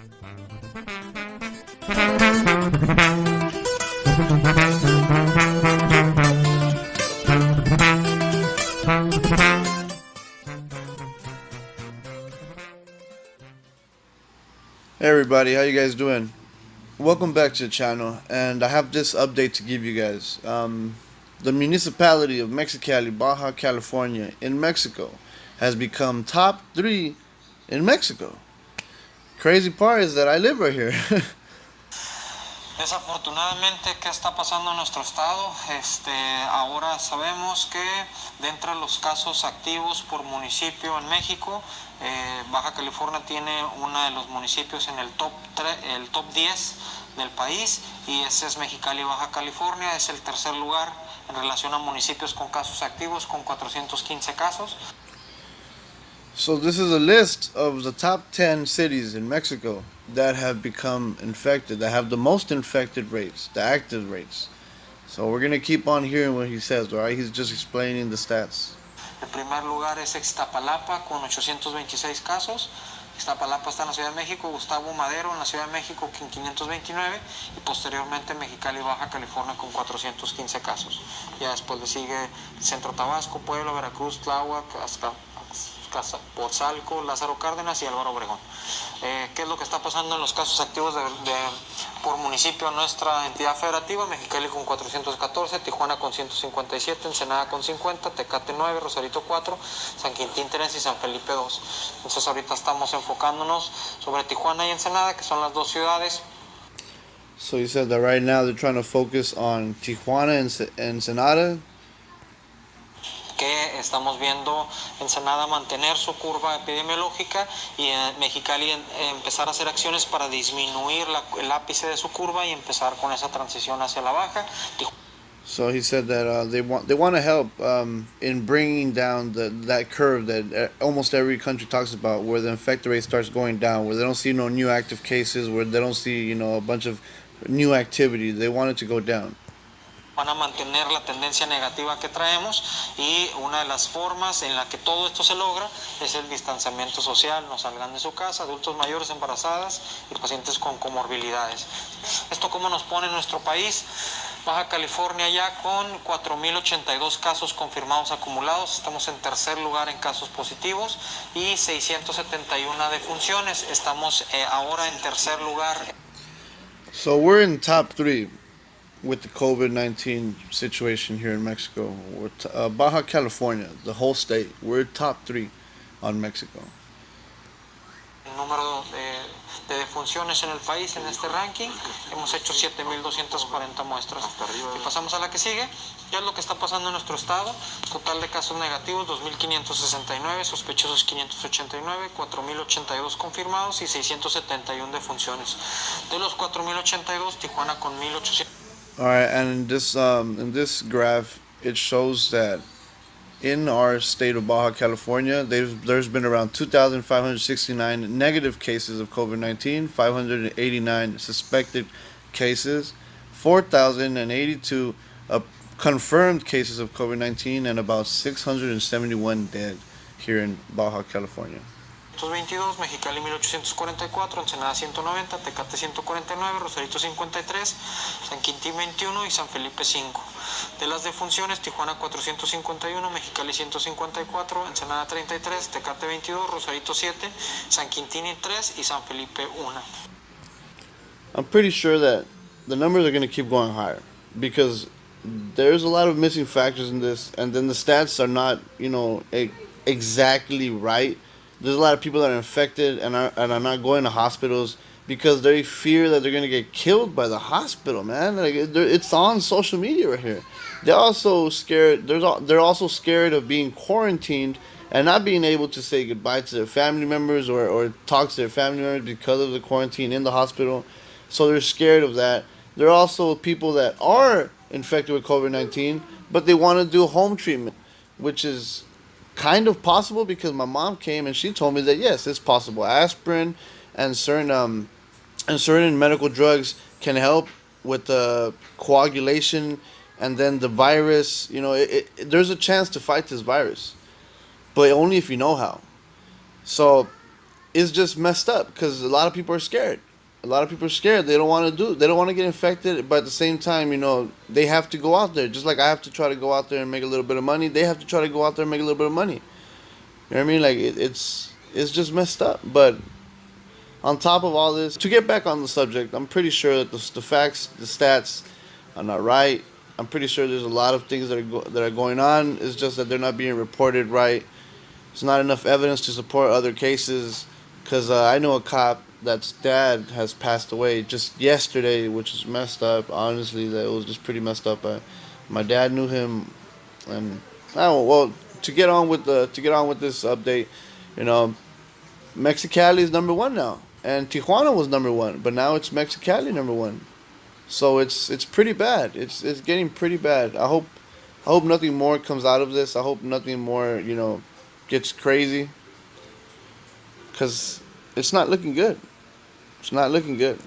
Hey everybody, how you guys doing? Welcome back to the channel, and I have this update to give you guys. Um, the municipality of Mexicali, Baja California, in Mexico, has become top three in Mexico. Crazy part is that I live right here. Desafortunadamente, ¿qué está pasando en nuestro estado? Este, ahora sabemos que dentro de los casos activos por municipio en México, eh, Baja California tiene uno de los municipios en el top, el top 10 del país y ese es Mexicali, Baja California, es el tercer lugar en relación a municipios con casos activos con 415 casos. So this is a list of the top 10 cities in Mexico that have become infected, that have the most infected rates, the active rates. So we're going to keep on hearing what he says, all right? He's just explaining the stats. El primer lugar es Iztapalapa con 826 casos. Iztapalapa está en la Ciudad de México, Gustavo Madero en la Ciudad de México con 529 y posteriormente Mexicali, Baja California con 415 casos. Ya después le sigue Centro Tabasco, Puebla, Veracruz, Tláhuac, hasta Pozzalco, Lázaro Cárdenas y Álvaro Obregón. Eh, ¿Qué es lo que está pasando en los casos activos de, de, por municipio nuestra entidad federativa? Mexicali con 414, Tijuana con 157, Ensenada con 50, Tecate 9, Rosarito 4, San Quintín 3 y San Felipe 2. Entonces ahorita estamos enfocándonos sobre Tijuana y Ensenada, que son las dos ciudades. So you said that right now they're trying to focus on Tijuana and Ensenada estamos viendo Ensenada mantener su curva epidemiológica y en Mexicali empezar a hacer acciones para disminuir la, el ápice de su curva y empezar con esa transición hacia la baja. So he said that uh, they want they want to help um, in bringing down the that curve that almost every country talks about, where the infected rate starts going down, where they don't see no new active cases, where they don't see you know a bunch of new activity. They want it to go down. Van a mantener la tendencia negativa que traemos y una de las formas en la que todo esto se logra es el distanciamiento social, no salgan de su casa, adultos mayores, embarazadas y pacientes con comorbilidades. ¿Esto cómo nos pone en nuestro país? Baja California ya con 4.082 casos confirmados acumulados, estamos en tercer lugar en casos positivos y 671 defunciones, estamos eh, ahora en tercer lugar. So we're in top three. With the COVID 19 situation here in Mexico. Uh, Baja California, the whole state, we're top three on Mexico. El número de, de defunciones en el país en este ranking, hemos hecho 7.240 muestras. Y pasamos a la que sigue. ¿Qué es lo que está pasando en nuestro estado? Total de casos negativos 2.569, sospechosos 589, 4.082 confirmados y 671 defunciones. De los 4.082, Tijuana con 1.800. All right, and in this um, in this graph, it shows that in our state of Baja California, there's been around 2,569 negative cases of COVID-19, 589 suspected cases, 4,082 uh, confirmed cases of COVID-19, and about 671 dead here in Baja California. 222, Mexicali 1844, Ensenada 190, Tecate 149, Rosarito 53, San Quintín 21 y San Felipe 5. De las defunciones, Tijuana 451, Mexicali 154, Ensenada 33, Tecate 22, Rosarito 7, San Quintín 3 y San Felipe 1. I'm pretty sure that the numbers are going to keep going higher because there's a lot of missing factors in this and then the stats are not, you know, exactly right there's a lot of people that are infected and are, and are not going to hospitals because they fear that they're going to get killed by the hospital, man. Like it's on social media right here. They're also scared. There's they're also scared of being quarantined and not being able to say goodbye to their family members or, or talk to their family members because of the quarantine in the hospital. So they're scared of that. There are also people that are infected with COVID 19, but they want to do home treatment, which is kind of possible because my mom came and she told me that yes, it's possible. Aspirin and certain um and certain medical drugs can help with the coagulation and then the virus. You know, it, it, there's a chance to fight this virus, but only if you know how. So it's just messed up because a lot of people are scared. A lot of people are scared. They don't want to do. They don't want to get infected, but at the same time, you know, they have to go out there. Just like I have to try to go out there and make a little bit of money, they have to try to go out there and make a little bit of money. You know what I mean? Like it, it's it's just messed up. But on top of all this, to get back on the subject, I'm pretty sure that the, the facts, the stats, are not right. I'm pretty sure there's a lot of things that are go- that are going on. It's just that they're not being reported right. There's not enough evidence to support other cases. Cause uh, I know a cop that's dad has passed away just yesterday, which is messed up. Honestly, that was just pretty messed up. My dad knew him, and I don't. Well, to get on with the to get on with this update, you know, Mexicali is number one now, and Tijuana was number one, but now it's Mexicali number one. So it's it's pretty bad. It's it's getting pretty bad. I hope I hope nothing more comes out of this. I hope nothing more you know gets crazy because it's not looking good. It's not looking good.